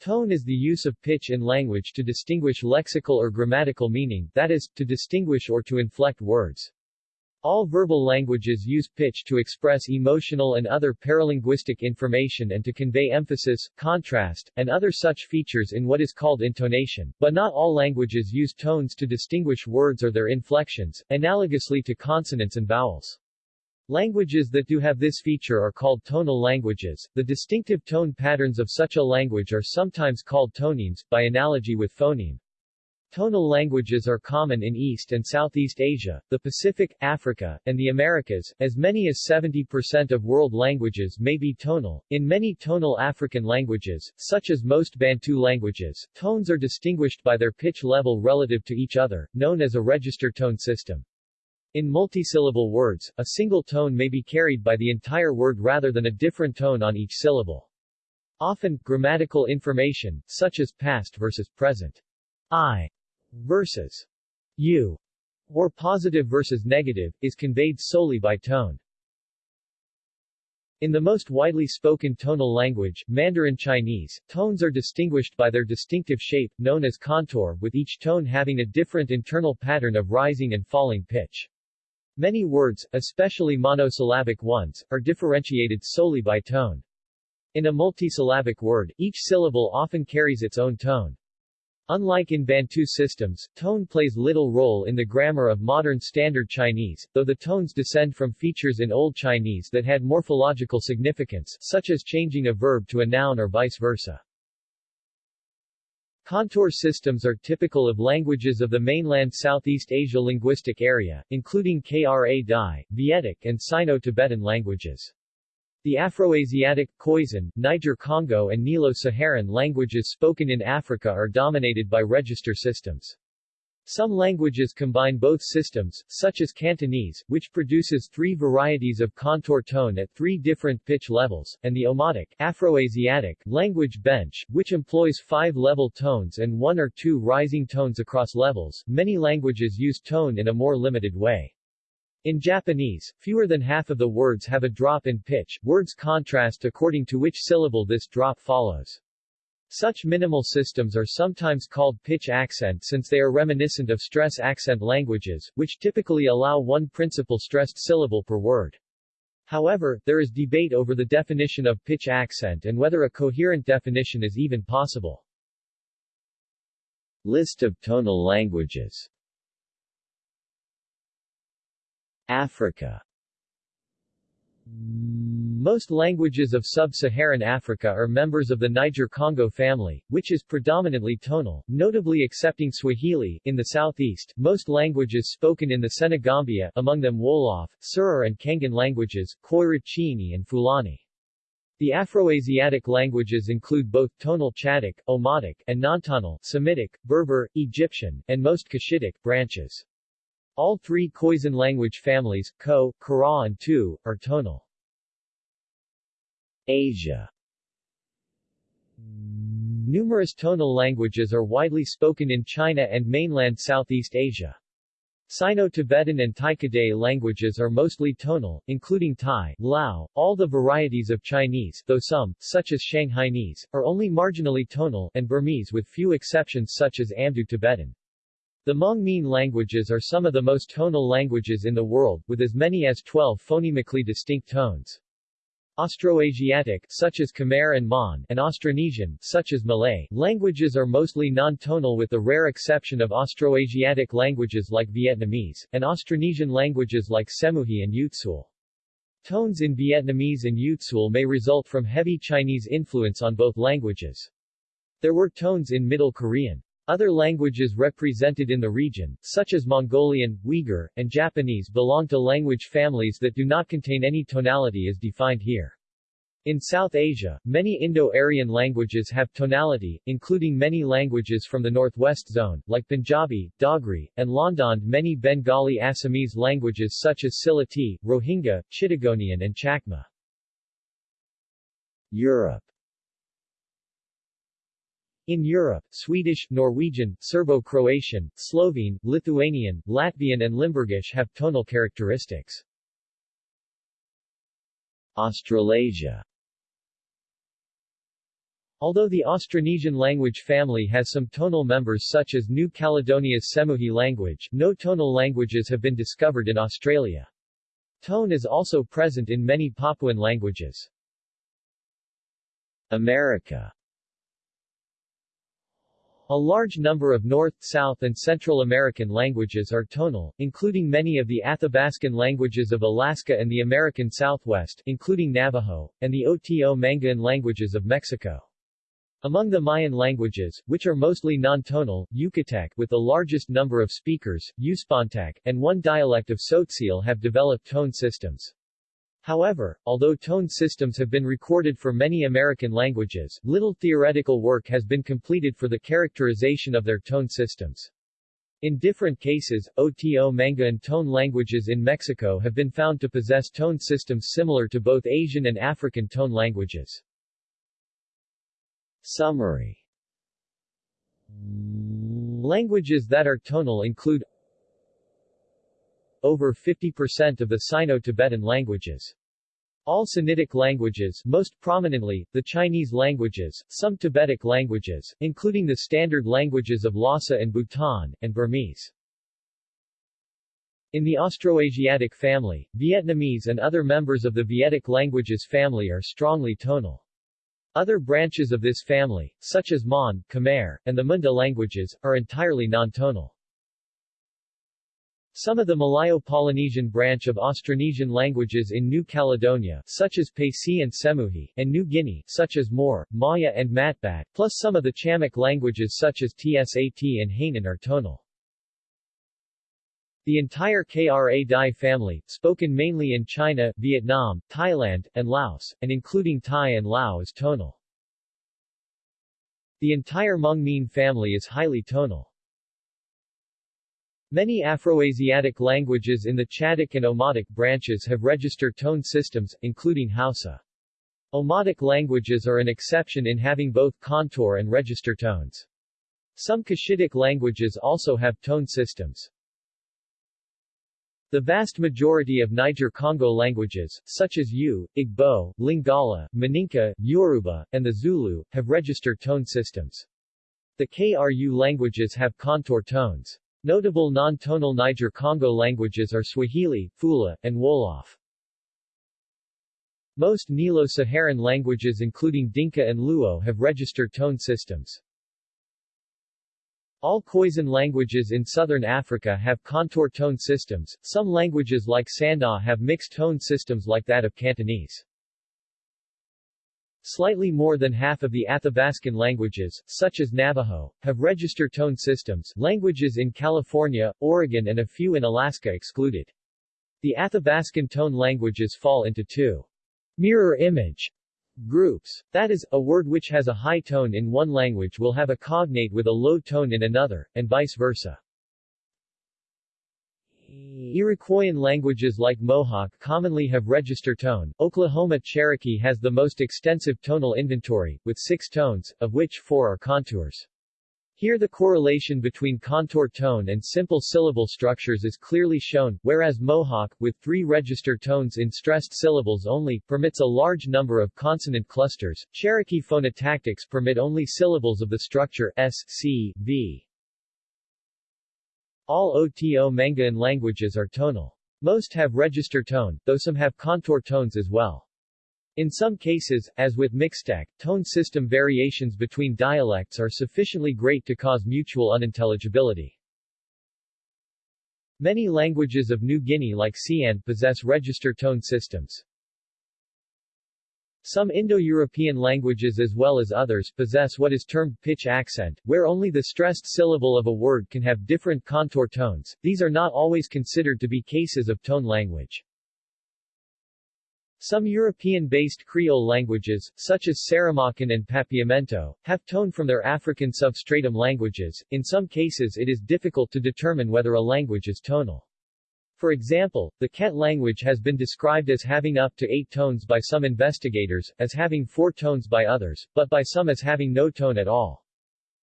Tone is the use of pitch in language to distinguish lexical or grammatical meaning, that is, to distinguish or to inflect words. All verbal languages use pitch to express emotional and other paralinguistic information and to convey emphasis, contrast, and other such features in what is called intonation, but not all languages use tones to distinguish words or their inflections, analogously to consonants and vowels. Languages that do have this feature are called tonal languages. The distinctive tone patterns of such a language are sometimes called tonemes, by analogy with phoneme. Tonal languages are common in East and Southeast Asia, the Pacific, Africa, and the Americas. As many as 70% of world languages may be tonal. In many tonal African languages, such as most Bantu languages, tones are distinguished by their pitch level relative to each other, known as a register tone system. In multisyllable words, a single tone may be carried by the entire word rather than a different tone on each syllable. Often, grammatical information, such as past versus present, I versus you, or positive versus negative, is conveyed solely by tone. In the most widely spoken tonal language, Mandarin Chinese, tones are distinguished by their distinctive shape, known as contour, with each tone having a different internal pattern of rising and falling pitch. Many words, especially monosyllabic ones, are differentiated solely by tone. In a multisyllabic word, each syllable often carries its own tone. Unlike in Bantu systems, tone plays little role in the grammar of modern Standard Chinese, though the tones descend from features in Old Chinese that had morphological significance, such as changing a verb to a noun or vice versa. Contour systems are typical of languages of the mainland Southeast Asia linguistic area, including Kra Dai, Vietic and Sino-Tibetan languages. The Afroasiatic, Khoisan, Niger-Congo and Nilo-Saharan languages spoken in Africa are dominated by register systems. Some languages combine both systems, such as Cantonese, which produces three varieties of contour tone at three different pitch levels, and the Omotic Afroasiatic language bench, which employs five level tones and one or two rising tones across levels. Many languages use tone in a more limited way. In Japanese, fewer than half of the words have a drop in pitch, words contrast according to which syllable this drop follows. Such minimal systems are sometimes called pitch accent since they are reminiscent of stress accent languages, which typically allow one principal stressed syllable per word. However, there is debate over the definition of pitch accent and whether a coherent definition is even possible. List of tonal languages Africa most languages of sub-Saharan Africa are members of the Niger-Congo family, which is predominantly tonal, notably excepting Swahili. In the southeast, most languages spoken in the Senegambia, among them Wolof, Serer and Cangin languages, Koira Chini and Fulani. The Afroasiatic languages include both tonal Chadic, Omotic, and non-tonal Semitic, Berber, Egyptian, and most Cushitic branches. All three Khoisan language families, Khoe, Kara and Tuu, are tonal. Asia Numerous tonal languages are widely spoken in China and mainland Southeast Asia. Sino-Tibetan and Tai-Kadai languages are mostly tonal, including Thai, Lao, all the varieties of Chinese, though some, such as Shanghainese, are only marginally tonal, and Burmese with few exceptions such as Amdo The Hmong-Mien languages are some of the most tonal languages in the world, with as many as 12 phonemically distinct tones. Austroasiatic, such as Khmer and Mon, and Austronesian, such as Malay, languages are mostly non-tonal with the rare exception of Austroasiatic languages like Vietnamese, and Austronesian languages like Cèmuhî and Utsul. Tones in Vietnamese and Utsul may result from heavy Chinese influence on both languages. There were tones in Middle Korean. Other languages represented in the region, such as Mongolian, Uyghur, and Japanese belong to language families that do not contain any tonality as defined here. In South Asia, many Indo-Aryan languages have tonality, including many languages from the Northwest Zone, like Punjabi, Dogri, and Lahnda and many Bengali Assamese languages such as Sylheti, Rohingya, Chittagonian and Chakma. Europe in Europe, Swedish, Norwegian, Serbo-Croatian, Slovene, Lithuanian, Latvian and Limburgish have tonal characteristics. Australasia Although the Austronesian language family has some tonal members such as New Caledonia's Cèmuhî language, no tonal languages have been discovered in Australia. Tone is also present in many Papuan languages. America a large number of North, South and Central American languages are tonal, including many of the Athabascan languages of Alaska and the American Southwest, including Navajo, and the Oto-Manguean languages of Mexico. Among the Mayan languages, which are mostly non-tonal, Yucatec with the largest number of speakers, Uspantek, and one dialect of Tzotzil have developed tone systems. However, although tone systems have been recorded for many American languages, little theoretical work has been completed for the characterization of their tone systems. In different cases, Oto-Manguean tone languages in Mexico have been found to possess tone systems similar to both Asian and African tone languages. Summary Languages that are tonal include over 50% of the Sino-Tibetan languages. All Sinitic languages most prominently, the Chinese languages, some Tibetic languages, including the standard languages of Lhasa and Bhutan, and Burmese. In the Austroasiatic family, Vietnamese and other members of the Vietic languages family are strongly tonal. Other branches of this family, such as Mon, Khmer, and the Munda languages, are entirely non-tonal. Some of the Malayo-Polynesian branch of Austronesian languages in New Caledonia, such as Paicî and Cèmuhî, and New Guinea, such as Mor, Ma'ya and Matbat, plus some of the Chamic languages such as Tsat and Hainan are tonal. The entire Kra Dai family, spoken mainly in China, Vietnam, Thailand, and Laos, and including Thai and Lao is tonal. The entire Hmong Mien family is highly tonal. Many Afroasiatic languages in the Chadic and Omotic branches have register tone systems, including Hausa. Omotic languages are an exception in having both contour and register tones. Some Cushitic languages also have tone systems. The vast majority of Niger-Congo languages, such as Ewe, Igbo, Lingala, Maninka, Yoruba, and the Zulu, have register tone systems. The Kru languages have contour tones. Notable non-tonal Niger-Congo languages are Swahili, Fula, and Wolof. Most Nilo-Saharan languages including Dinka and Luo have register tone systems. All Khoisan languages in southern Africa have contour tone systems, some languages like Sanda have mixed tone systems like that of Cantonese. Slightly more than half of the Athabascan languages, such as Navajo, have register tone systems, languages in California, Oregon and a few in Alaska excluded. The Athabascan tone languages fall into two mirror image Groups. That is, a word which has a high tone in one language will have a cognate with a low tone in another, and vice versa. Iroquoian languages like Mohawk commonly have register tone. Oklahoma Cherokee has the most extensive tonal inventory, with six tones, of which four are contours. Here the correlation between contour tone and simple syllable structures is clearly shown, whereas Mohawk, with three register tones in stressed syllables only, permits a large number of consonant clusters. Cherokee phonotactics permit only syllables of the structure s, c, v. All Oto-Manguean languages are tonal. Most have register tone, though some have contour tones as well. In some cases, as with Mixtec, tone system variations between dialects are sufficiently great to cause mutual unintelligibility. Many languages of New Guinea like Siane possess register tone systems. Some Indo-European languages as well as others possess what is termed pitch accent, where only the stressed syllable of a word can have different contour tones. These are not always considered to be cases of tone language. Some European-based Creole languages, such as Saramaccan and Papiamento, have tone from their African substratum languages. In some cases it is difficult to determine whether a language is tonal. For example, the Ket language has been described as having up to eight tones by some investigators, as having four tones by others, but by some as having no tone at all.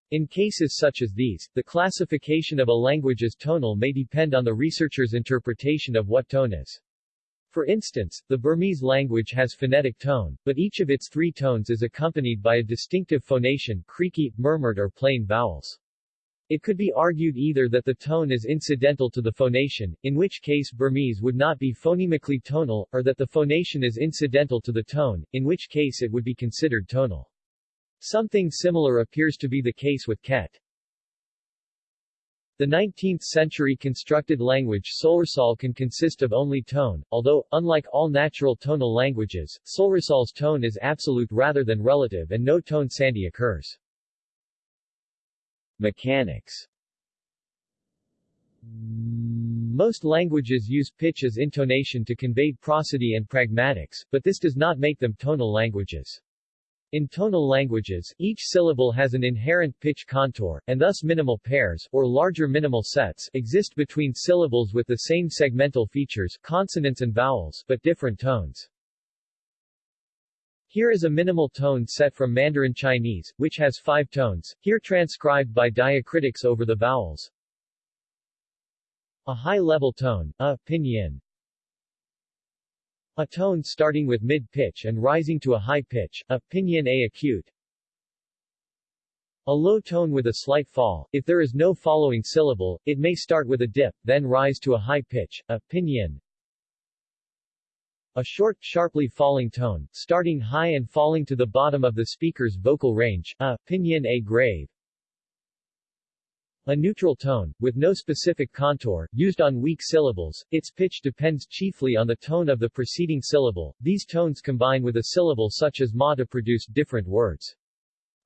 In cases such as these, the classification of a language as tonal may depend on the researcher's interpretation of what tone is. For instance, the Burmese language has phonetic tone, but each of its three tones is accompanied by a distinctive phonation creaky, murmured or plain vowels. It could be argued either that the tone is incidental to the phonation, in which case Burmese would not be phonemically tonal, or that the phonation is incidental to the tone, in which case it would be considered tonal. Something similar appears to be the case with Ket. The 19th-century constructed language Solresol can consist of only tone, although, unlike all natural tonal languages, Solresol's tone is absolute rather than relative and no tone sandhi occurs. Mechanics Most languages use pitch as intonation to convey prosody and pragmatics, but this does not make them tonal languages. In tonal languages, each syllable has an inherent pitch contour, and thus minimal pairs, or larger minimal sets, exist between syllables with the same segmental features consonants and vowels, but different tones. Here is a minimal tone set from Mandarin Chinese, which has five tones, here transcribed by diacritics over the vowels. A high-level tone, a, pinyin. A tone starting with mid-pitch and rising to a high pitch, a, pinyin a acute. A low tone with a slight fall, if there is no following syllable, it may start with a dip, then rise to a high pitch, a, pinyin. A short, sharply falling tone, starting high and falling to the bottom of the speaker's vocal range, a, pinyin a grave. A neutral tone, with no specific contour, used on weak syllables, its pitch depends chiefly on the tone of the preceding syllable. These tones combine with a syllable such as ma to produce different words.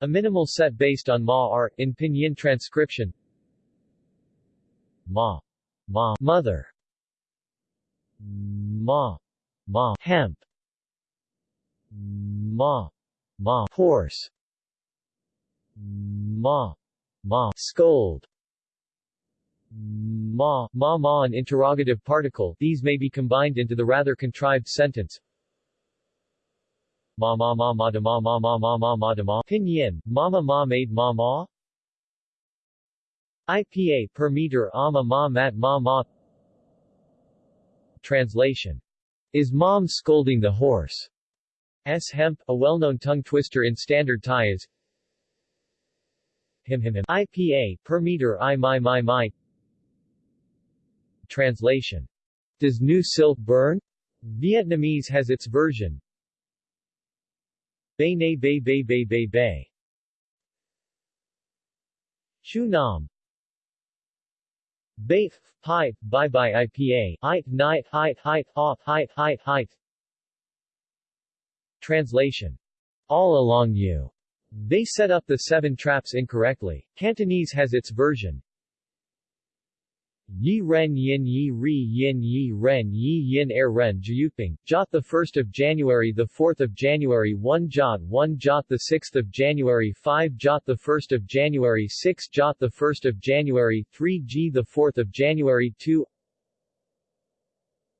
A minimal set based on ma are, in pinyin transcription, ma, ma, mother, ma, ma. Hemp. Ma. Ma. Horse. Ma. Ma. Scold. Ma. Ma ma an interrogative particle. These may be combined into the rather contrived sentence. Ma ma ma ma da ma ma ma ma ma ma da ma. Pinyin mama ma made ma ma. IPA per meter. Ama ma mat ma ma. Translation is Mom Scolding the Horse? S. Hemp, a well-known tongue twister in standard Thai is Him Him Him IPA, per meter I my my my Translation. Does new silk burn? Vietnamese has its version. Bay Nay Bay Bay Bay Bay Bay Chu Nam Bait, pipe, bye bye IPA, it, night, height, height, off, height, height, height. Translation. All along you. They set up the seven traps incorrectly. Cantonese has its version. Yi ren yin yi ri yin yi ren yi yin er ren Jyutping, jot the 1st of January the 4th of January 1 jot 1 jot the 6th of January 5 jot the 1st of January 6 jot the 1st of January 3 g the 4th of January 2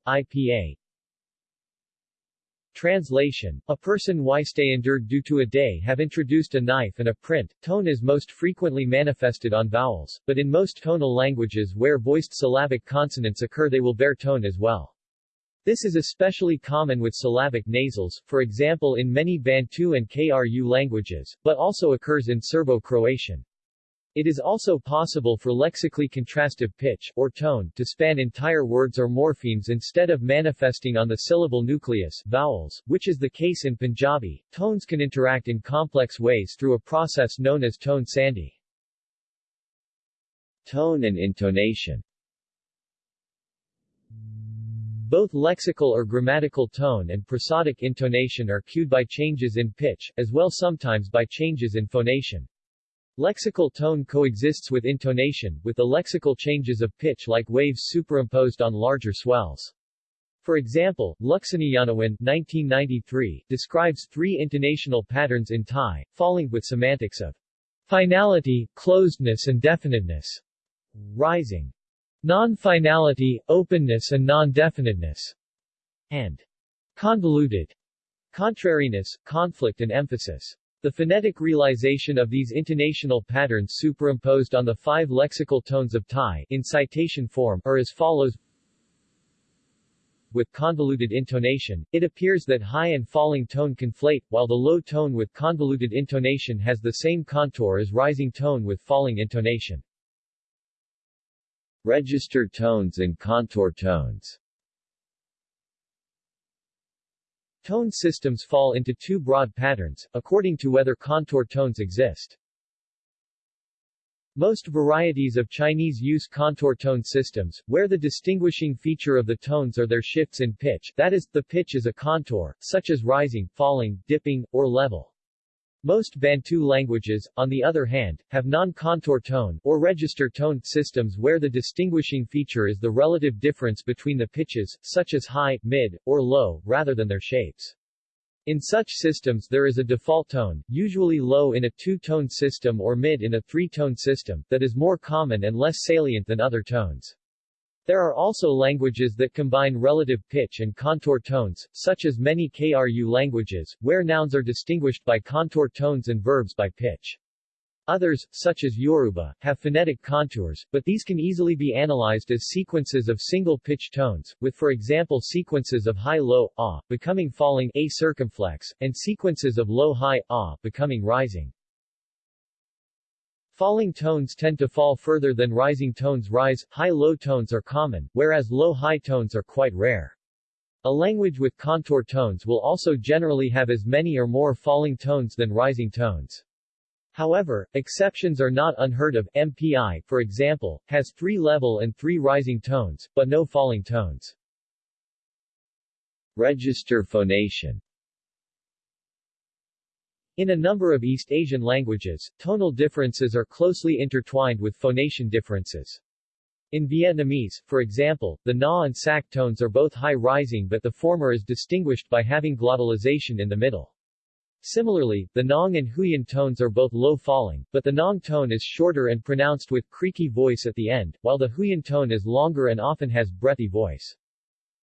IPA Translation, a person why stay endured due to a day have introduced a knife and a print. Tone is most frequently manifested on vowels, but in most tonal languages where voiced syllabic consonants occur they will bear tone as well. This is especially common with syllabic nasals, for example in many Bantu and Kru languages, but also occurs in Serbo-Croatian. It is also possible for lexically contrastive pitch, or tone, to span entire words or morphemes instead of manifesting on the syllable nucleus vowels, which is the case in Punjabi. Tones can interact in complex ways through a process known as tone sandhi. Tone and intonation both lexical or grammatical tone and prosodic intonation are cued by changes in pitch, as well sometimes by changes in phonation. Lexical tone coexists with intonation, with the lexical changes of pitch like waves superimposed on larger swells. For example, Luksaneeyanawin 1993 describes three intonational patterns in Thai, falling with semantics of finality, closedness and definiteness, rising, non-finality, openness and non-definiteness, and convoluted, contrariness, conflict and emphasis. The phonetic realization of these intonational patterns superimposed on the five lexical tones of Thai in citation form are as follows with convoluted intonation, it appears that high and falling tone conflate, while the low tone with convoluted intonation has the same contour as rising tone with falling intonation. Register tones and contour tones Tone systems fall into two broad patterns, according to whether contour tones exist. Most varieties of Chinese use contour tone systems, where the distinguishing feature of the tones are their shifts in pitch that is, the pitch is a contour, such as rising, falling, dipping, or level. Most Bantu languages, on the other hand, have non-contour tone or register tone systems where the distinguishing feature is the relative difference between the pitches, such as high, mid, or low, rather than their shapes. In such systems there is a default tone, usually low in a two-tone system or mid in a three-tone system, that is more common and less salient than other tones. There are also languages that combine relative pitch and contour tones, such as many Kru languages, where nouns are distinguished by contour tones and verbs by pitch. Others, such as Yoruba, have phonetic contours, but these can easily be analyzed as sequences of single-pitch tones, with for example sequences of high-low, ah, becoming falling a circumflex, and sequences of low-high, ah, becoming rising. Falling tones tend to fall further than rising tones rise, high-low tones are common, whereas low-high tones are quite rare. A language with contour tones will also generally have as many or more falling tones than rising tones. However, exceptions are not unheard of. Mpi, for example, has three level and three rising tones, but no falling tones. Register phonation In a number of East Asian languages, tonal differences are closely intertwined with phonation differences. In Vietnamese, for example, the ngã and sắc tones are both high-rising but the former is distinguished by having glottalization in the middle. Similarly, the Nặng and Huyền tones are both low-falling, but the Nặng tone is shorter and pronounced with creaky voice at the end, while the Huyền tone is longer and often has breathy voice.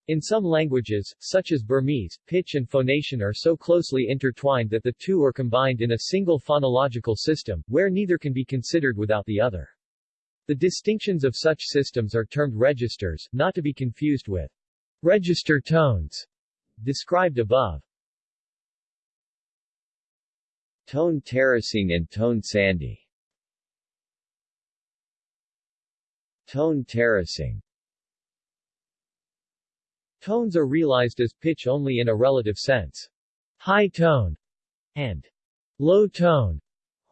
In some languages, such as Burmese, pitch and phonation are so closely intertwined that the two are combined in a single phonological system, where neither can be considered without the other. The distinctions of such systems are termed registers, not to be confused with register tones, described above. Tone terracing and tone sandhi Tone terracing Tones are realized as pitch only in a relative sense. High tone and low tone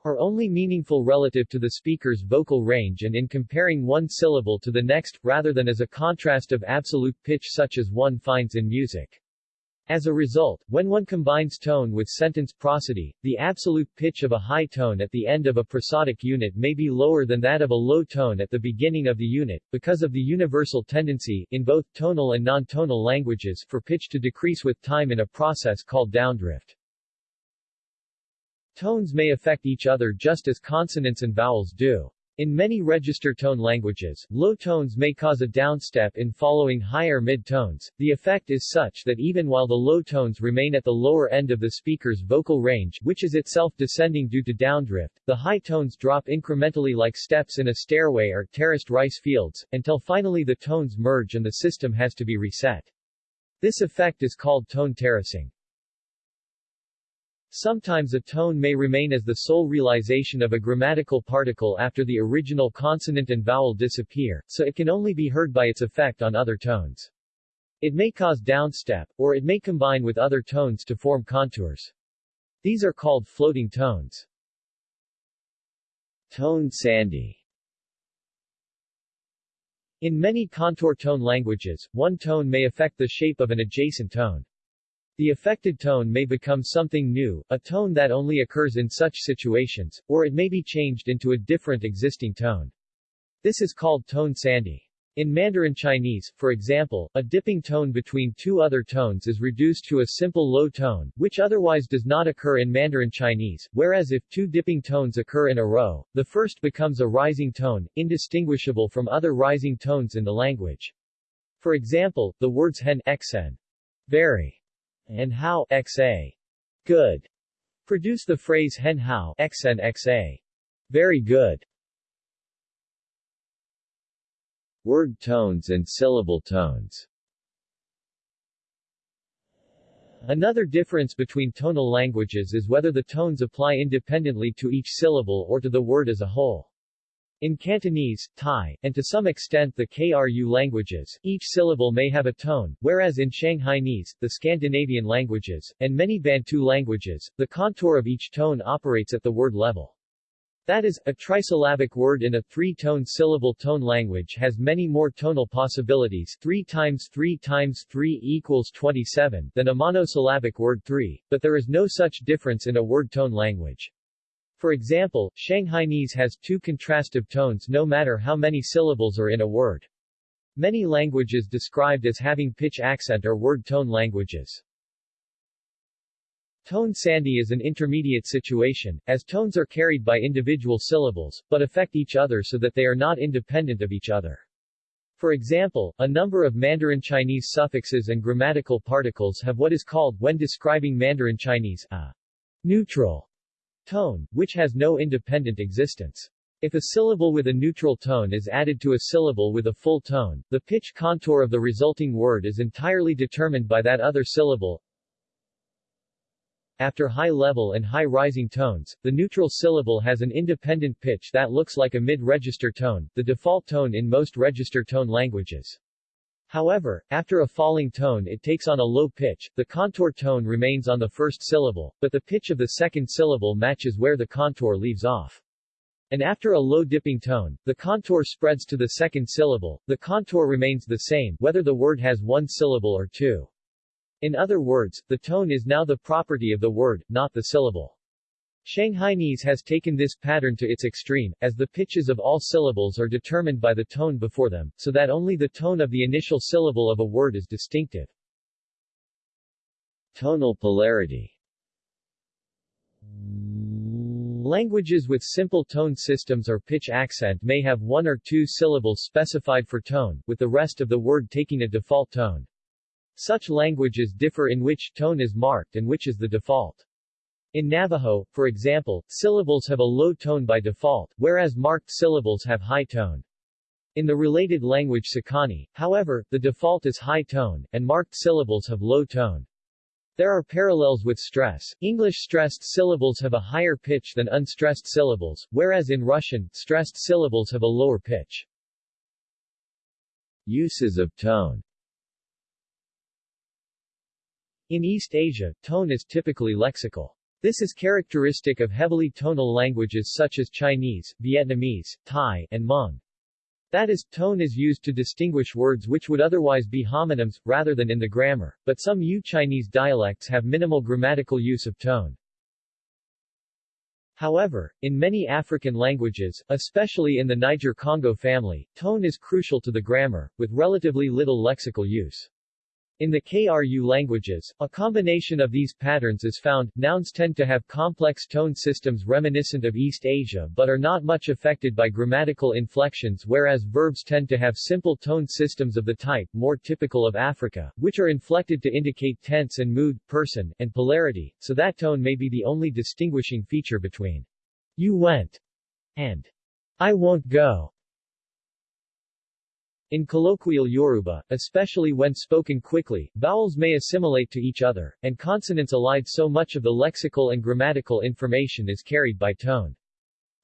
are only meaningful relative to the speaker's vocal range and in comparing one syllable to the next, rather than as a contrast of absolute pitch such as one finds in music. As a result, when one combines tone with sentence prosody, the absolute pitch of a high tone at the end of a prosodic unit may be lower than that of a low tone at the beginning of the unit, because of the universal tendency, in both tonal and non-tonal languages, for pitch to decrease with time in a process called downdrift. Tones may affect each other just as consonants and vowels do. In many register tone languages, low tones may cause a downstep in following higher mid-tones. The effect is such that even while the low tones remain at the lower end of the speaker's vocal range, which is itself descending due to downdrift, the high tones drop incrementally like steps in a stairway or terraced rice fields, until finally the tones merge and the system has to be reset. This effect is called tone terracing. Sometimes a tone may remain as the sole realization of a grammatical particle after the original consonant and vowel disappear, so it can only be heard by its effect on other tones. It may cause downstep, or it may combine with other tones to form contours. These are called floating tones. Tone sandhi In many contour tone languages, one tone may affect the shape of an adjacent tone. The affected tone may become something new, a tone that only occurs in such situations, or it may be changed into a different existing tone. This is called tone sandhi. In Mandarin Chinese, for example, a dipping tone between two other tones is reduced to a simple low tone, which otherwise does not occur in Mandarin Chinese, whereas if two dipping tones occur in a row, the first becomes a rising tone, indistinguishable from other rising tones in the language. For example, the words hen xen, very, and how xa good produce the phrase hen how xn xa very good. Word tones and syllable tones Another difference between tonal languages is whether the tones apply independently to each syllable or to the word as a whole. In Cantonese, Thai, and to some extent the Kru languages, each syllable may have a tone, whereas in Shanghainese, the Scandinavian languages, and many Bantu languages, the contour of each tone operates at the word level. That is, a trisyllabic word in a three-tone syllable tone language has many more tonal possibilities 3 times 3 times 3 equals 27 than a monosyllabic word 3, but there is no such difference in a word tone language. For example, Shanghainese has two contrastive tones no matter how many syllables are in a word. Many languages described as having pitch accent are word tone languages. Tone sandhi is an intermediate situation, as tones are carried by individual syllables, but affect each other so that they are not independent of each other. For example, a number of Mandarin Chinese suffixes and grammatical particles have what is called, when describing Mandarin Chinese, a neutral Tone, which has no independent existence. If a syllable with a neutral tone is added to a syllable with a full tone, the pitch contour of the resulting word is entirely determined by that other syllable. After high-level and high-rising tones, the neutral syllable has an independent pitch that looks like a mid-register tone, the default tone in most register tone languages. However, after a falling tone it takes on a low pitch, the contour tone remains on the first syllable, but the pitch of the second syllable matches where the contour leaves off. And after a low dipping tone, the contour spreads to the second syllable, the contour remains the same, whether the word has one syllable or two. In other words, the tone is now the property of the word, not the syllable. Shanghainese has taken this pattern to its extreme, as the pitches of all syllables are determined by the tone before them, so that only the tone of the initial syllable of a word is distinctive. Tonal polarity Languages with simple tone systems or pitch accent may have one or two syllables specified for tone, with the rest of the word taking a default tone. Such languages differ in which tone is marked and which is the default. In Navajo, for example, syllables have a low tone by default, whereas marked syllables have high tone. In the related language Sekani, however, the default is high tone, and marked syllables have low tone. There are parallels with stress. English stressed syllables have a higher pitch than unstressed syllables, whereas in Russian, stressed syllables have a lower pitch. Uses of tone In East Asia, tone is typically lexical. This is characteristic of heavily tonal languages such as Chinese, Vietnamese, Thai, and Hmong. That is, tone is used to distinguish words which would otherwise be homonyms, rather than in the grammar, but some Yue Chinese dialects have minimal grammatical use of tone. However, in many African languages, especially in the Niger-Congo family, tone is crucial to the grammar, with relatively little lexical use. In the Kru languages, a combination of these patterns is found. Nouns tend to have complex tone systems reminiscent of East Asia but are not much affected by grammatical inflections whereas verbs tend to have simple tone systems of the type more typical of Africa, which are inflected to indicate tense and mood, person, and polarity, so that tone may be the only distinguishing feature between you went and I won't go. In colloquial Yoruba, especially when spoken quickly, vowels may assimilate to each other, and consonants allied so much of the lexical and grammatical information is carried by tone.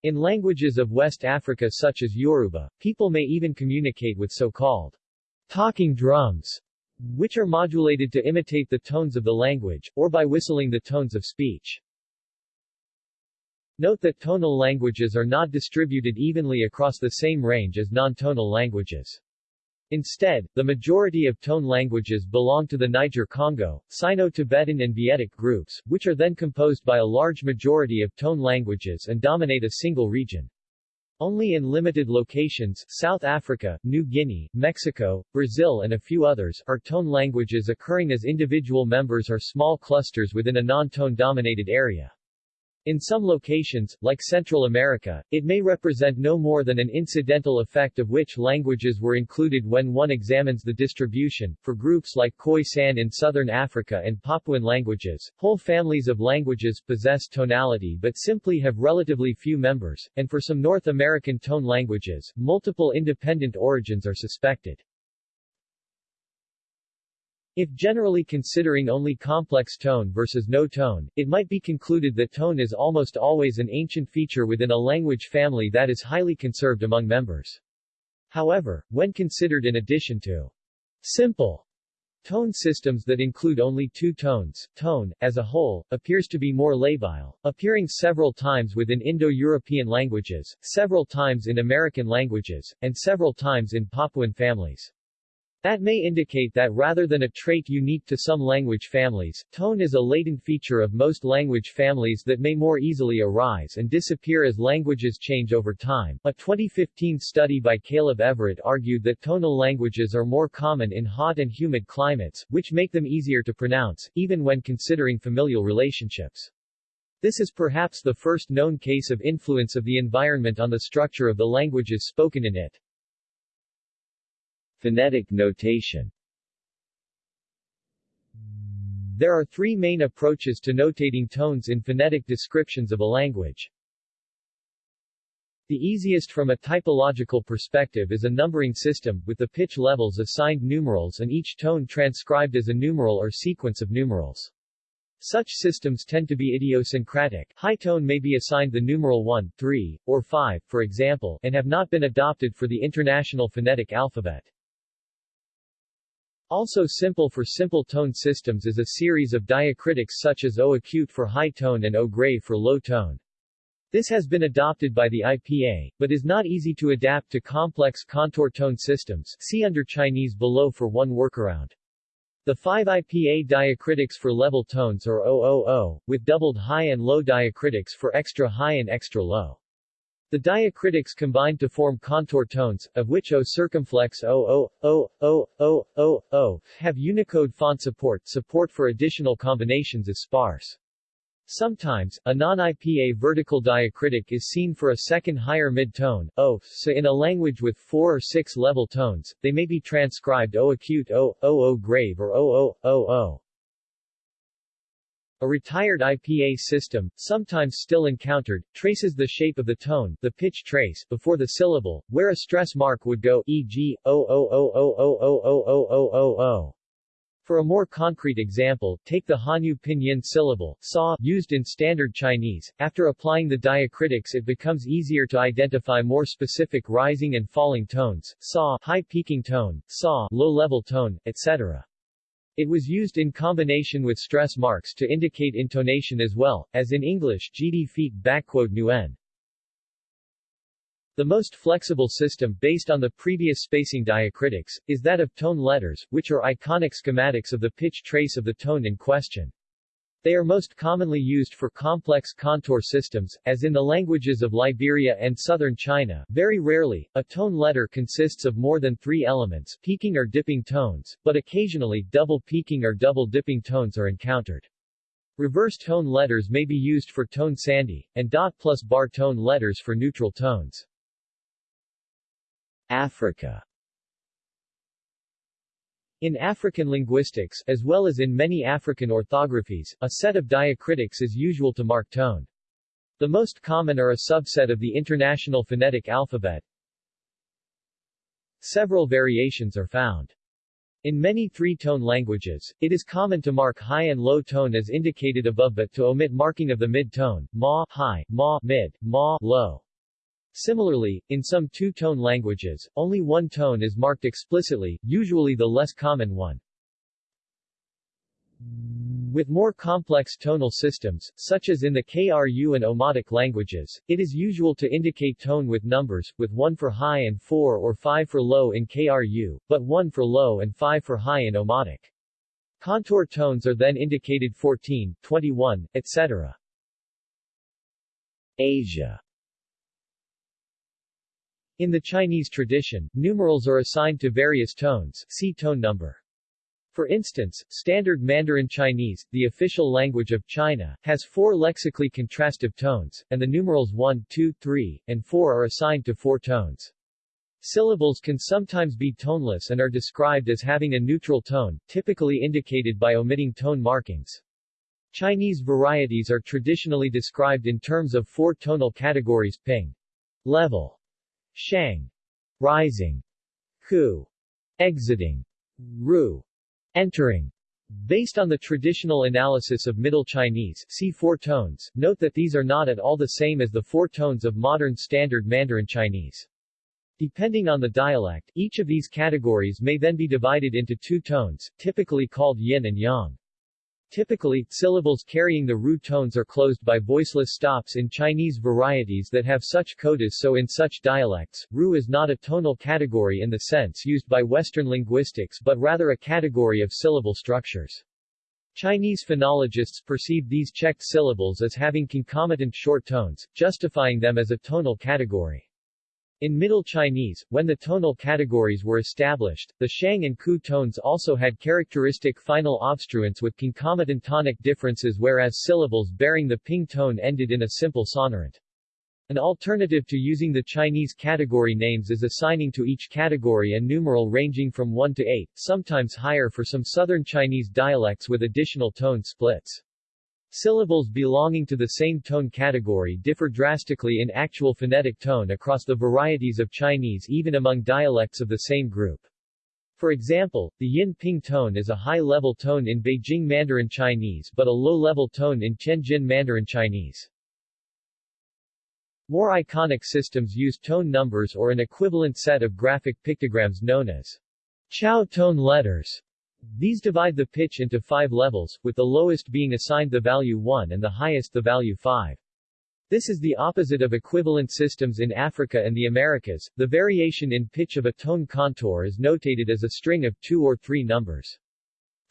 In languages of West Africa such as Yoruba, people may even communicate with so-called talking drums, which are modulated to imitate the tones of the language, or by whistling the tones of speech. Note that tonal languages are not distributed evenly across the same range as non-tonal languages. Instead, the majority of tone languages belong to the Niger-Congo, Sino-Tibetan and Vietic groups, which are then composed by a large majority of tone languages and dominate a single region. Only in limited locations South Africa, New Guinea, Mexico, Brazil and a few others are tone languages occurring as individual members or small clusters within a non-tone dominated area. In some locations, like Central America, it may represent no more than an incidental effect of which languages were included when one examines the distribution. For groups like Khoisan in southern Africa and Papuan languages, whole families of languages possess tonality but simply have relatively few members, and for some North American tone languages, multiple independent origins are suspected. If generally considering only complex tone versus no tone, it might be concluded that tone is almost always an ancient feature within a language family that is highly conserved among members. However, when considered in addition to simple Tone systems that include only two tones, tone, as a whole, appears to be more labile, appearing several times within Indo-European languages, several times in American languages, and several times in Papuan families. That may indicate that rather than a trait unique to some language families, tone is a latent feature of most language families that may more easily arise and disappear as languages change over time. A 2015 study by Caleb Everett argued that tonal languages are more common in hot and humid climates, which make them easier to pronounce, even when considering familial relationships. This is perhaps the first known case of influence of the environment on the structure of the languages spoken in it. Phonetic notation There are three main approaches to notating tones in phonetic descriptions of a language. The easiest from a typological perspective is a numbering system, with the pitch levels assigned numerals and each tone transcribed as a numeral or sequence of numerals. Such systems tend to be idiosyncratic. High tone may be assigned the numeral 1, 3, or 5, for example, and have not been adopted for the International Phonetic Alphabet. Also simple for simple tone systems is a series of diacritics such as O acute for high tone and O grave for low tone. This has been adopted by the IPA, but is not easy to adapt to complex contour tone systems see under Chinese below for one workaround. The five IPA diacritics for level tones are OOO, with doubled high and low diacritics for extra high and extra low. The diacritics combine to form contour tones, of which O circumflex O O O O O O O have Unicode font support. Support for additional combinations is sparse. Sometimes, a non-IPA vertical diacritic is seen for a second higher mid-tone, O, so in a language with four or six level tones, they may be transcribed O acute O, O O grave or O O O O. A retired IPA system, sometimes still encountered, traces the shape of the tone the pitch trace before the syllable, where a stress mark would go e.g., o For a more concrete example, take the Hanyu pinyin syllable, sa, used in Standard Chinese. After applying the diacritics it becomes easier to identify more specific rising and falling tones, sa, high peaking tone, sa, low-level tone, etc. It was used in combination with stress marks to indicate intonation as well, as in English gd feet. The most flexible system, based on the previous spacing diacritics, is that of tone letters, which are iconic schematics of the pitch trace of the tone in question. They are most commonly used for complex contour systems, as in the languages of Liberia and southern China. Very rarely, a tone letter consists of more than three elements peaking or dipping tones, but occasionally double peaking or double dipping tones are encountered. Reverse tone letters may be used for tone sandhi, and dot plus bar tone letters for neutral tones. Africa in African linguistics, as well as in many African orthographies, a set of diacritics is usual to mark tone. The most common are a subset of the International Phonetic Alphabet. Several variations are found. In many three-tone languages, it is common to mark high and low tone as indicated above but to omit marking of the mid-tone, ma high, ma mid, ma low. Similarly, in some two-tone languages, only one tone is marked explicitly, usually the less common one. With more complex tonal systems, such as in the Kru and Omotic languages, it is usual to indicate tone with numbers, with 1 for high and 4 or 5 for low in Kru, but 1 for low and 5 for high in Omotic. Contour tones are then indicated 14, 21, etc. Asia in the Chinese tradition, numerals are assigned to various tones see tone number. For instance, Standard Mandarin Chinese, the official language of China, has four lexically contrastive tones, and the numerals 1, 2, 3, and 4 are assigned to four tones. Syllables can sometimes be toneless and are described as having a neutral tone, typically indicated by omitting tone markings. Chinese varieties are traditionally described in terms of four tonal categories ping, level, Shang, rising, Ku, exiting, Ru, Entering. Based on the traditional analysis of Middle Chinese, see four tones, note that these are not at all the same as the four tones of modern Standard Mandarin Chinese. Depending on the dialect, each of these categories may then be divided into two tones, typically called yin and yang. Typically, syllables carrying the root tones are closed by voiceless stops in Chinese varieties that have such codas so in such dialects, ru is not a tonal category in the sense used by Western linguistics but rather a category of syllable structures. Chinese phonologists perceive these checked syllables as having concomitant short tones, justifying them as a tonal category. In Middle Chinese, when the tonal categories were established, the Shang and Ku tones also had characteristic final obstruents with concomitant tonic differences whereas syllables bearing the ping tone ended in a simple sonorant. An alternative to using the Chinese category names is assigning to each category a numeral ranging from 1 to 8, sometimes higher for some southern Chinese dialects with additional tone splits. Syllables belonging to the same tone category differ drastically in actual phonetic tone across the varieties of Chinese even among dialects of the same group. For example, the yin-ping tone is a high-level tone in Beijing Mandarin Chinese but a low-level tone in Tianjin Mandarin Chinese. More iconic systems use tone numbers or an equivalent set of graphic pictograms known as Chao tone letters. These divide the pitch into five levels, with the lowest being assigned the value 1 and the highest the value 5. This is the opposite of equivalent systems in Africa and the Americas. The variation in pitch of a tone contour is notated as a string of two or three numbers.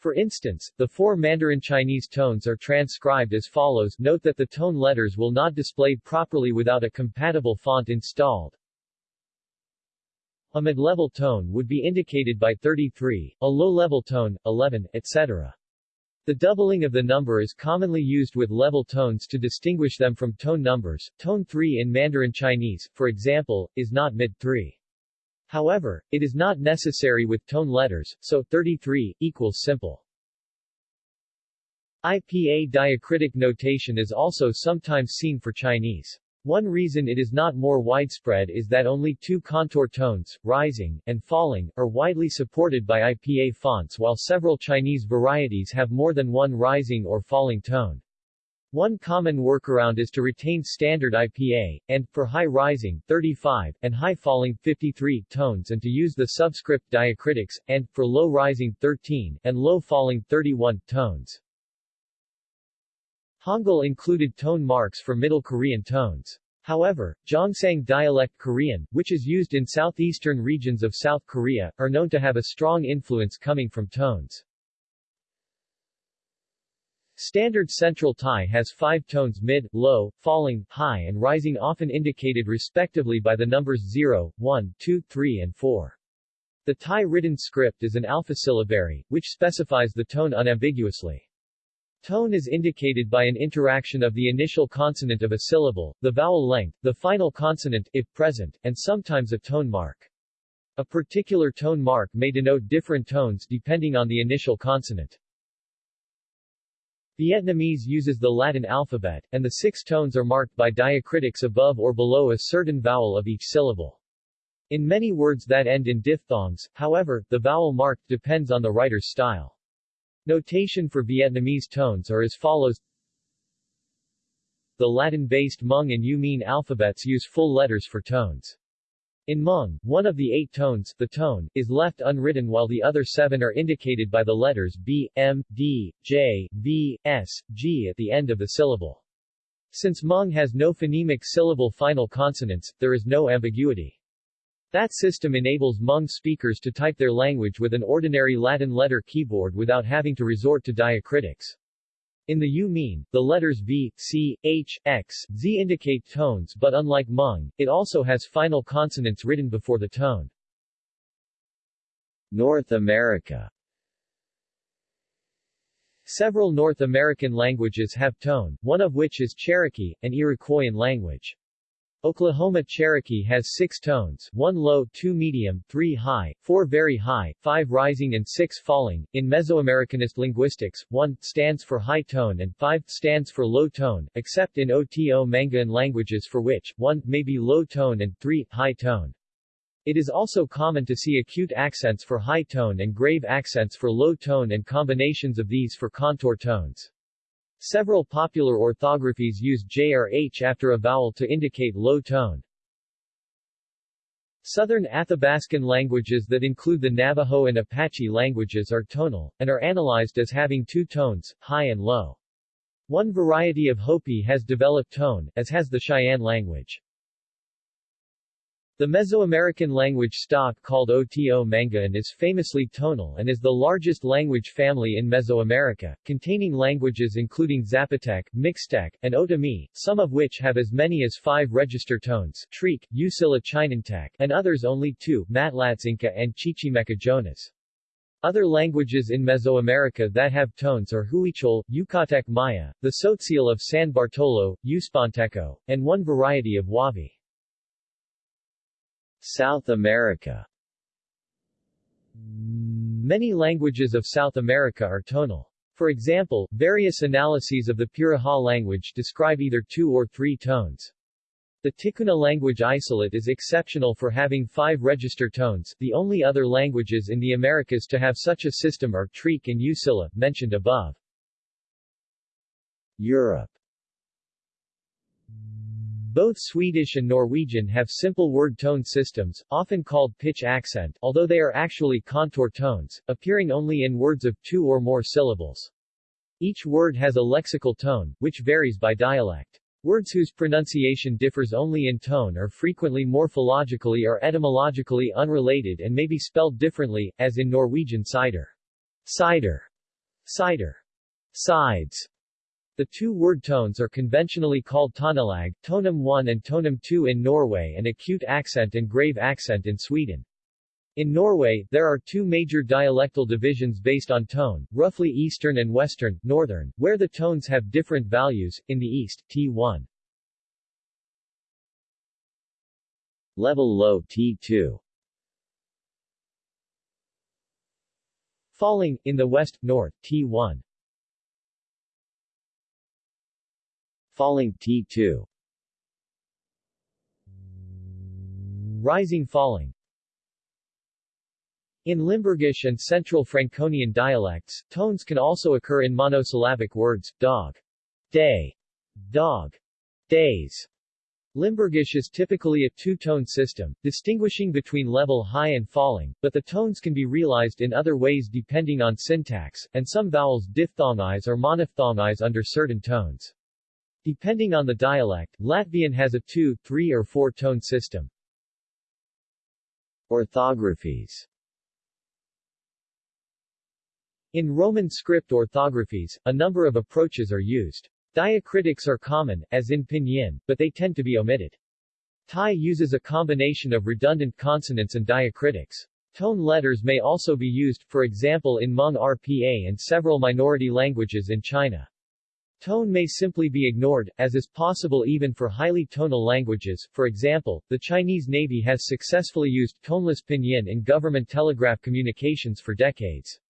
For instance, the four Mandarin Chinese tones are transcribed as follows note that the tone letters will not display properly without a compatible font installed. A mid-level tone would be indicated by 33, a low-level tone, 11, etc. The doubling of the number is commonly used with level tones to distinguish them from tone numbers. Tone 3 in Mandarin Chinese, for example, is not mid-3. However, it is not necessary with tone letters, so 33 equals simple. IPA diacritic notation is also sometimes seen for Chinese. One reason it is not more widespread is that only two contour tones, rising, and falling, are widely supported by IPA fonts while several Chinese varieties have more than one rising or falling tone. One common workaround is to retain standard IPA, and, for high rising, 35, and high falling, 53, tones and to use the subscript diacritics, and, for low rising, 13, and low falling, 31, tones. Hangul included tone marks for Middle Korean tones. However, Gyeongsang dialect Korean, which is used in southeastern regions of South Korea, are known to have a strong influence coming from tones. Standard Central Thai has five tones mid, low, falling, high and rising often indicated respectively by the numbers 0, 1, 2, 3 and 4. The Thai written script is an alphasyllabary, which specifies the tone unambiguously. Tone is indicated by an interaction of the initial consonant of a syllable, the vowel length, the final consonant, if present, and sometimes a tone mark. A particular tone mark may denote different tones depending on the initial consonant. Vietnamese uses the Latin alphabet, and the six tones are marked by diacritics above or below a certain vowel of each syllable. In many words that end in diphthongs, however, the vowel marked depends on the writer's style. Notation for Vietnamese tones are as follows The Latin-based Hmong and Iu-Mien alphabets use full letters for tones. In Hmong, one of the eight tones, the tone, is left unwritten while the other seven are indicated by the letters B, M, D, J, V, S, G at the end of the syllable. Since Hmong has no phonemic syllable final consonants, there is no ambiguity. That system enables Hmong speakers to type their language with an ordinary Latin letter keyboard without having to resort to diacritics. In the Iu-Mien, the letters V, C, H, X, Z indicate tones but unlike Hmong, it also has final consonants written before the tone. North America Several North American languages have tone, one of which is Cherokee, an Iroquoian language. Oklahoma Cherokee has six tones, one low, two medium, three high, four very high, five rising and six falling. In Mesoamericanist linguistics, one stands for high tone and five stands for low tone, except in Oto Manguean languages for which one may be low tone and three high tone. It is also common to see acute accents for high tone and grave accents for low tone and combinations of these for contour tones. Several popular orthographies use J or H after a vowel to indicate low tone. Southern Athabascan languages that include the Navajo and Apache languages are tonal, and are analyzed as having two tones, high and low. One variety of Hopi has developed tone, as has the Cheyenne language. The Mesoamerican language stock called Oto-Manguean is famously tonal and is the largest language family in Mesoamerica, containing languages including Zapotec, Mixtec, and Otomi, some of which have as many as five register tones Trique, Usila Chinantec, and others only two Matlatzinca and Chichimeca Jonaz. Other languages in Mesoamerica that have tones are Huichol, Yucatec Maya, the Tzotzil of San Bartolo, Uspanteco, and one variety of Huave. South America Many languages of South America are tonal. For example, various analyses of the Piraha language describe either two or three tones. The Ticuna language isolate is exceptional for having five register tones, the only other languages in the Americas to have such a system are Trique and Usila, mentioned above. Europe both Swedish and Norwegian have simple word tone systems, often called pitch accent, although they are actually contour tones, appearing only in words of two or more syllables. Each word has a lexical tone, which varies by dialect. Words whose pronunciation differs only in tone are frequently morphologically or etymologically unrelated and may be spelled differently, as in Norwegian cider. Cider. Cider. Sides. The two word tones are conventionally called tonelag, tonum 1 and tonum 2 in Norway and acute accent and grave accent in Sweden. In Norway, there are two major dialectal divisions based on tone, roughly Eastern and Western, Northern, where the tones have different values, in the East, T1. Level low T2 Falling, in the West, North, T1 Falling T2 Rising falling. In Limburgish and Central Franconian dialects, tones can also occur in monosyllabic words, dog, day, dog, days. Limburgish is typically a two-tone system, distinguishing between level high and falling, but the tones can be realized in other ways depending on syntax, and some vowels diphthongize or monophthongize under certain tones. Depending on the dialect, Latvian has a two, three or four-tone system. Orthographies In Roman script orthographies, a number of approaches are used. Diacritics are common, as in Pinyin, but they tend to be omitted. Thai uses a combination of redundant consonants and diacritics. Tone letters may also be used, for example in Hmong RPA and several minority languages in China. Tone may simply be ignored, as is possible even for highly tonal languages. For example, the Chinese Navy has successfully used toneless pinyin in government telegraph communications for decades.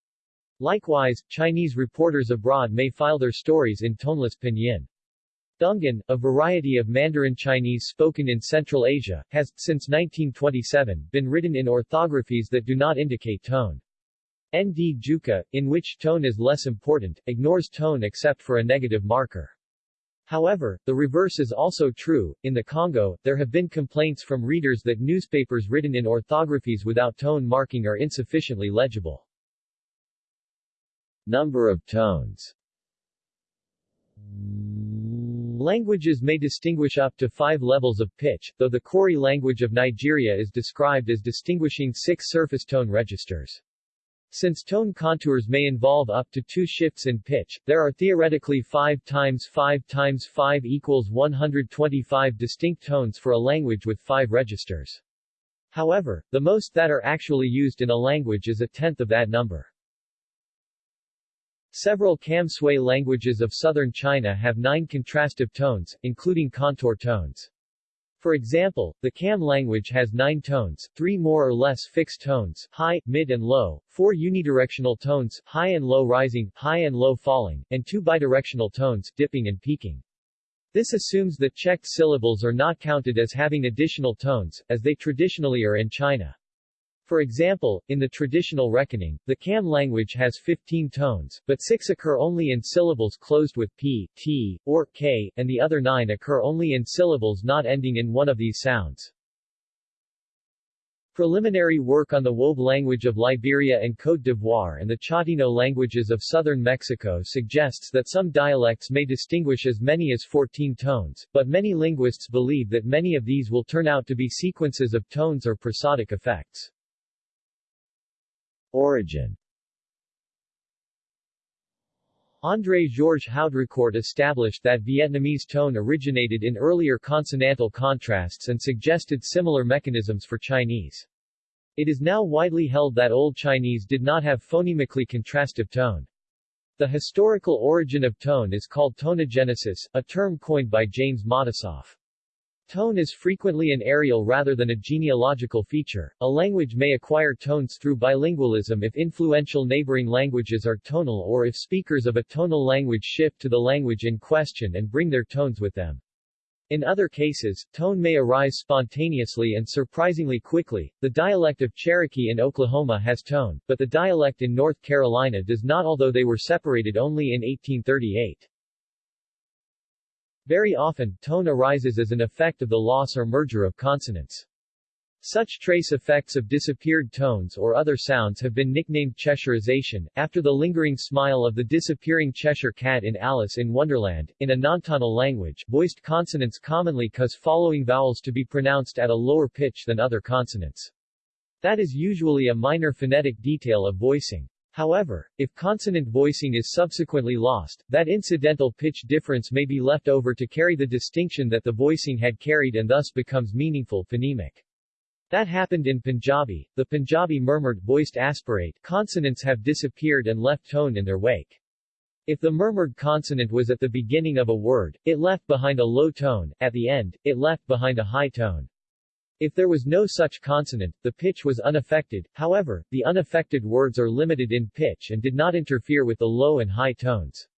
Likewise, Chinese reporters abroad may file their stories in toneless pinyin. Dungan, a variety of Mandarin Chinese spoken in Central Asia, has, since 1927, been written in orthographies that do not indicate tone. Ndyuka, in which tone is less important, ignores tone except for a negative marker. However, the reverse is also true. In the Congo, there have been complaints from readers that newspapers written in orthographies without tone marking are insufficiently legible. Number of tones Languages may distinguish up to five levels of pitch, though the Kori language of Nigeria is described as distinguishing six surface tone registers. Since tone contours may involve up to two shifts in pitch, there are theoretically 5 times 5 times 5 equals 125 distinct tones for a language with 5 registers. However, the most that are actually used in a language is a tenth of that number. Several Kam-Sui languages of southern China have nine contrastive tones, including contour tones. For example, the Kam language has nine tones, three more or less fixed tones, high, mid and low, four unidirectional tones, high and low rising, high and low falling, and two bidirectional tones, dipping and peaking. This assumes that checked syllables are not counted as having additional tones, as they traditionally are in China. For example, in the traditional reckoning, the Kam language has 15 tones, but 6 occur only in syllables closed with p, t, or k, and the other 9 occur only in syllables not ending in one of these sounds. Preliminary work on the Wob language of Liberia and Côte d'Ivoire and the Chatino languages of southern Mexico suggests that some dialects may distinguish as many as 14 tones, but many linguists believe that many of these will turn out to be sequences of tones or prosodic effects. Origin André-Georges Haudricourt established that Vietnamese tone originated in earlier consonantal contrasts and suggested similar mechanisms for Chinese. It is now widely held that Old Chinese did not have phonemically contrastive tone. The historical origin of tone is called tonogenesis, a term coined by James Matisoff. Tone is frequently an areal rather than a genealogical feature. A language may acquire tones through bilingualism if influential neighboring languages are tonal or if speakers of a tonal language shift to the language in question and bring their tones with them. In other cases, tone may arise spontaneously and surprisingly quickly. The dialect of Cherokee in Oklahoma has tone, but the dialect in North Carolina does not although they were separated only in 1838. Very often, tone arises as an effect of the loss or merger of consonants. Such trace effects of disappeared tones or other sounds have been nicknamed Cheshireization, after the lingering smile of the disappearing Cheshire cat in Alice in Wonderland. In a nontonal language, voiced consonants commonly cause following vowels to be pronounced at a lower pitch than other consonants. That is usually a minor phonetic detail of voicing. However, if consonant voicing is subsequently lost, that incidental pitch difference may be left over to carry the distinction that the voicing had carried and thus becomes meaningful phonemic. That happened in Punjabi. The Punjabi murmured voiced aspirate consonants have disappeared and left tone in their wake. If the murmured consonant was at the beginning of a word, it left behind a low tone, at the end, it left behind a high tone. If there was no such consonant, the pitch was unaffected, however, the unaffected words are limited in pitch and did not interfere with the low and high tones.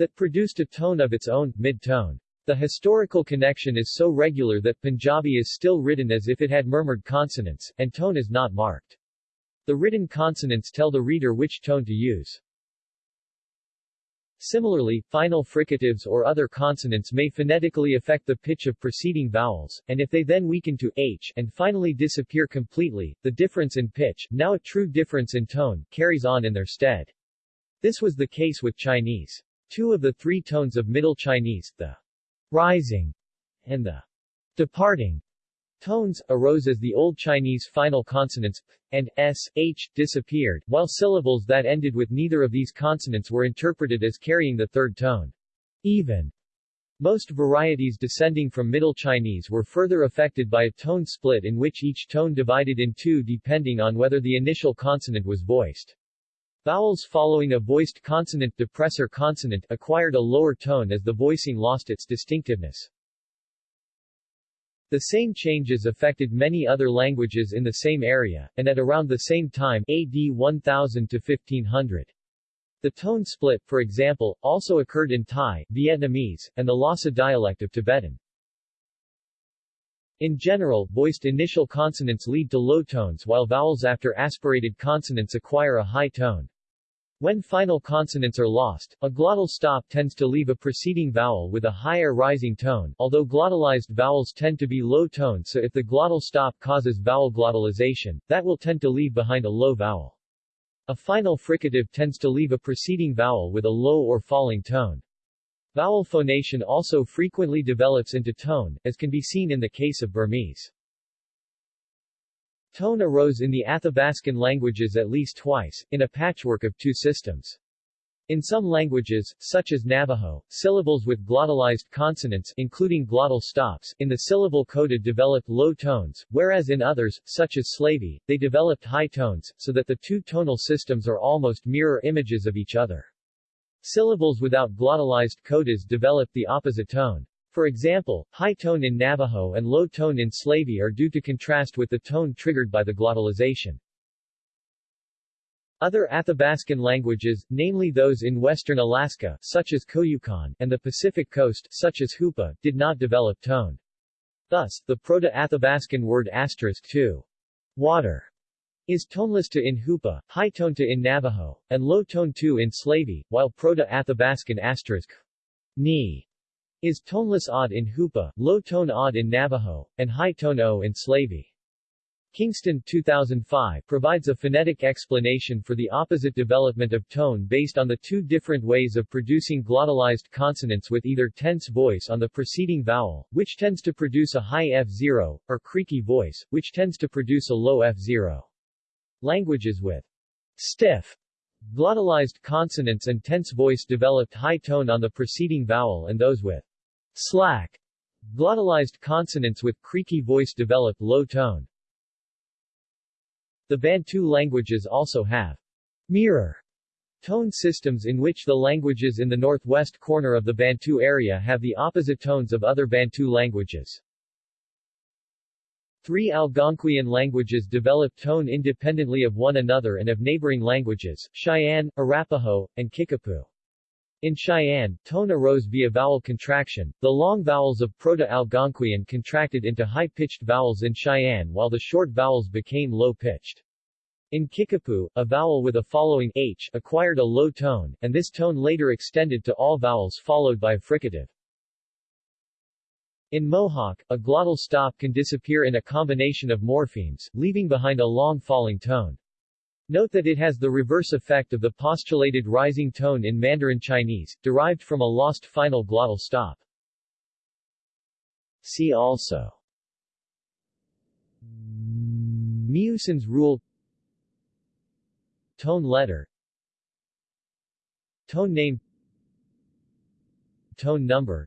That produced a tone of its own, mid-tone. The historical connection is so regular that Punjabi is still written as if it had murmured consonants, and tone is not marked. The written consonants tell the reader which tone to use. Similarly, final fricatives or other consonants may phonetically affect the pitch of preceding vowels, and if they then weaken to h and finally disappear completely, the difference in pitch, now a true difference in tone, carries on in their stead. This was the case with Chinese. Two of the three tones of Middle Chinese, the rising and the departing Tones, arose as the Old Chinese final consonants p and s, h, disappeared, while syllables that ended with neither of these consonants were interpreted as carrying the third tone. Even. Most varieties descending from Middle Chinese were further affected by a tone split in which each tone divided in two depending on whether the initial consonant was voiced. Vowels following a voiced consonant depressor consonant acquired a lower tone as the voicing lost its distinctiveness. The same changes affected many other languages in the same area, and at around the same time AD 1000 to 1500. The tone split, for example, also occurred in Thai, Vietnamese, and the Lhasa dialect of Tibetan. In general, voiced initial consonants lead to low tones while vowels after aspirated consonants acquire a high tone. When final consonants are lost, a glottal stop tends to leave a preceding vowel with a higher rising tone, although glottalized vowels tend to be low tone so if the glottal stop causes vowel glottalization, that will tend to leave behind a low vowel. A final fricative tends to leave a preceding vowel with a low or falling tone. Vowel phonation also frequently develops into tone, as can be seen in the case of Burmese. Tone arose in the Athabascan languages at least twice, in a patchwork of two systems. In some languages, such as Navajo, syllables with glottalized consonants including glottal stops in the syllable coda developed low tones, whereas in others, such as Slavey, they developed high tones, so that the two tonal systems are almost mirror images of each other. Syllables without glottalized codas develop the opposite tone. For example, high tone in Navajo and low tone in Slavey are due to contrast with the tone triggered by the glottalization. Other Athabascan languages, namely those in western Alaska, such as Koyukon, and the Pacific coast, such as Hoopa, did not develop tone. Thus, the Proto-Athabascan word asterisk to water is toneless to in Hoopa, high tone to in Navajo, and low tone to in Slavey, while Proto-Athabascan asterisk ni is toneless odd in Hoopa, low tone odd in Navajo, and high tone o in Slavey. Kingston 2005 provides a phonetic explanation for the opposite development of tone based on the two different ways of producing glottalized consonants with either tense voice on the preceding vowel, which tends to produce a high F0, or creaky voice, which tends to produce a low F0. Languages with stiff glottalized consonants and tense voice developed high tone on the preceding vowel and those with slack glottalized consonants with creaky voice developed low tone. The Bantu languages also have mirror tone systems in which the languages in the northwest corner of the Bantu area have the opposite tones of other Bantu languages. Three Algonquian languages develop tone independently of one another and of neighboring languages, Cheyenne, Arapaho, and Kickapoo. In Cheyenne, tone arose via vowel contraction. The long vowels of Proto-Algonquian contracted into high-pitched vowels in Cheyenne while the short vowels became low-pitched. In Kickapoo, a vowel with a following h acquired a low tone, and this tone later extended to all vowels followed by a fricative. In Mohawk, a glottal stop can disappear in a combination of morphemes, leaving behind a long falling tone. Note that it has the reverse effect of the postulated rising tone in Mandarin Chinese, derived from a lost final glottal stop. See also. Meeussen's rule. Tone letter. Tone name. Tone number.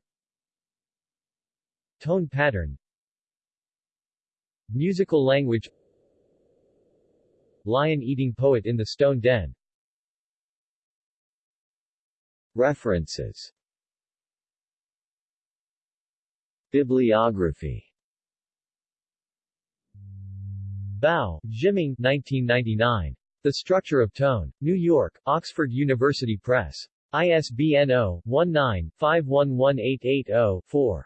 Tone pattern. Musical language Lion-eating poet in the stone den References Bibliography Bao, Zhiming 1999. The Structure of Tone. New York, Oxford University Press. ISBN 0-19-511880-4.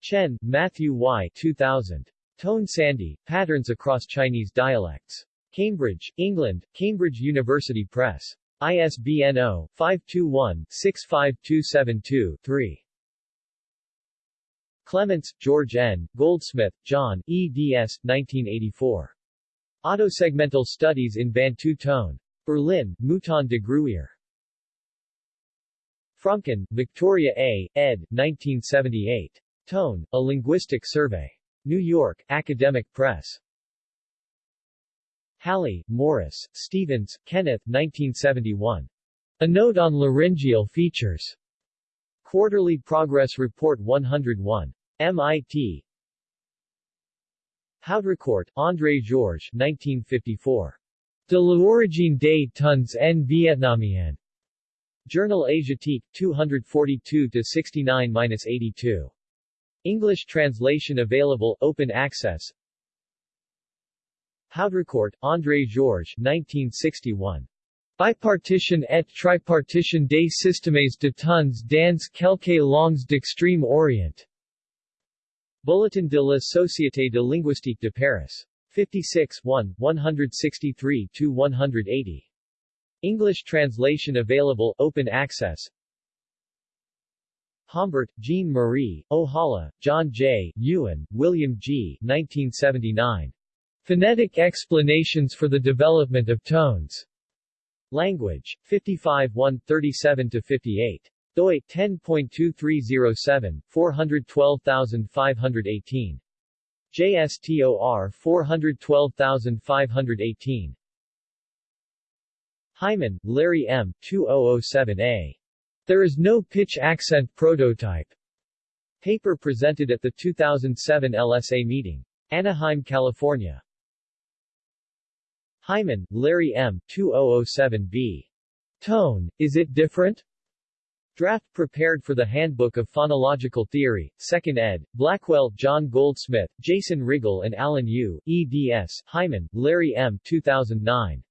Chen, Matthew Y. 2000. Tone Sandhi, Patterns Across Chinese Dialects. Cambridge, England, Cambridge University Press. ISBN 0-521-65272-3. Clements, George N., Goldsmith, John, eds. 1984. Autosegmental Studies in Bantu Tone. Berlin, Mouton de Gruyter. Fromkin, Victoria A., ed. 1978. Tone, A Linguistic Survey. New York, Academic Press. Halle, Morris, Stevens, Kenneth 1971. A Note on Laryngeal Features. Quarterly Progress Report 101. MIT. Haudricourt, André Georges 1954. De l'origine des tons en vietnamien. Journal Asiatique, 242-69-82. English translation available, open access. Haudricourt, André Georges 1961. Bipartition et tripartition des systèmes de tons dans quelques langues d'extrême orient. Bulletin de la Société de linguistique de Paris. 56 1, 163-180. English translation available, open access. Hombert, Jean Marie, Ohala, John J., Ewan, William G. 1979. Phonetic Explanations for the Development of Tones. Language, 55 1, 37-58. doi, 10.2307, 412518. JSTOR 412518. Hyman, Larry M. 2007a. There is no pitch accent prototype. Paper presented at the 2007 LSA meeting. Anaheim, California. Hyman, Larry M. 2007b. Tone, Is It Different? Draft prepared for the Handbook of Phonological Theory, 2nd ed., Blackwell, John Goldsmith, Jason Riggle and Alan Yu, eds., Hyman, Larry M. 2009.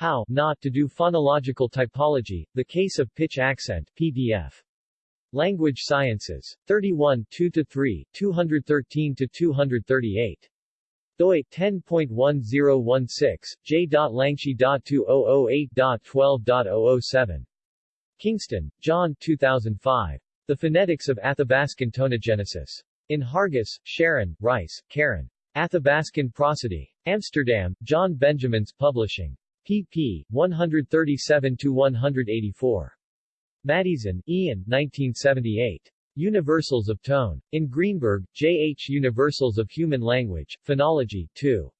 How Not to Do Phonological Typology, The Case of Pitch Accent, PDF. Language Sciences. 31 2-3, 213-238 doi 10.1016, j.langshi.2008.12.007. Kingston, John 2005. The Phonetics of Athabascan Tonogenesis. In Hargus, Sharon, Rice, Karen. Athabascan Prosody. Amsterdam, John Benjamins Publishing. Pp. 137-184. Maddieson, Ian 1978. Universals of Tone. In Greenberg, J. H. Universals of Human Language, Phonology, 2.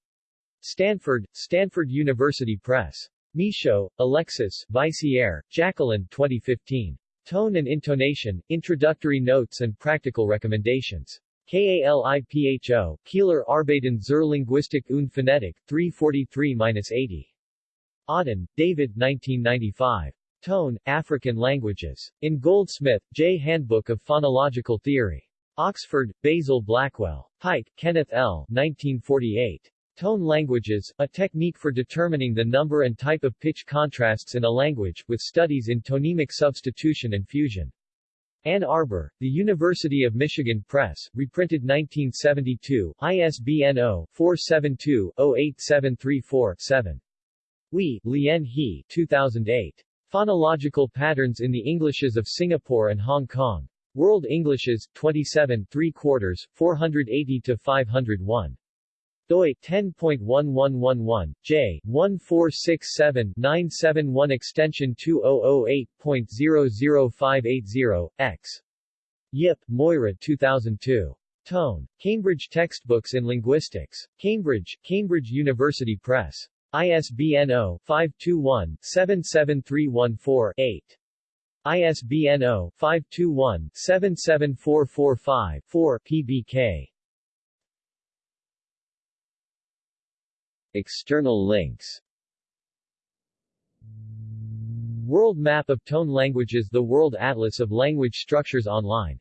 Stanford, Stanford University Press. Michaud, Alexis, Vaissière, Jacqueline 2015. Tone and Intonation, Introductory Notes and Practical Recommendations. KALIPHO, Kieler Arbeiten zur Linguistik und Phonetik, 343-80. Odden, David 1995. Tone, African Languages. In Goldsmith, J. Handbook of Phonological Theory. Oxford, Basil Blackwell. Pike, Kenneth L. 1948. Tone Languages, a technique for determining the number and type of pitch contrasts in a language, with studies in tonemic substitution and fusion. Ann Arbor, The University of Michigan Press, reprinted 1972, ISBN 0-472-08734-7. Wee, Lien He 2008. Phonological Patterns in the Englishes of Singapore and Hong Kong. World Englishes, 27 3 quarters, 480 to 501. doi 10.1111, j, 1467-971 extension 2008.00580, x. Yip, Moira 2002. Tone. Cambridge Textbooks in Linguistics. Cambridge, Cambridge University Press. ISBN 0-521-77314-8. ISBN 0-521-77445-4 PBK. External links World Map of Tone Languages The World Atlas of Language Structures online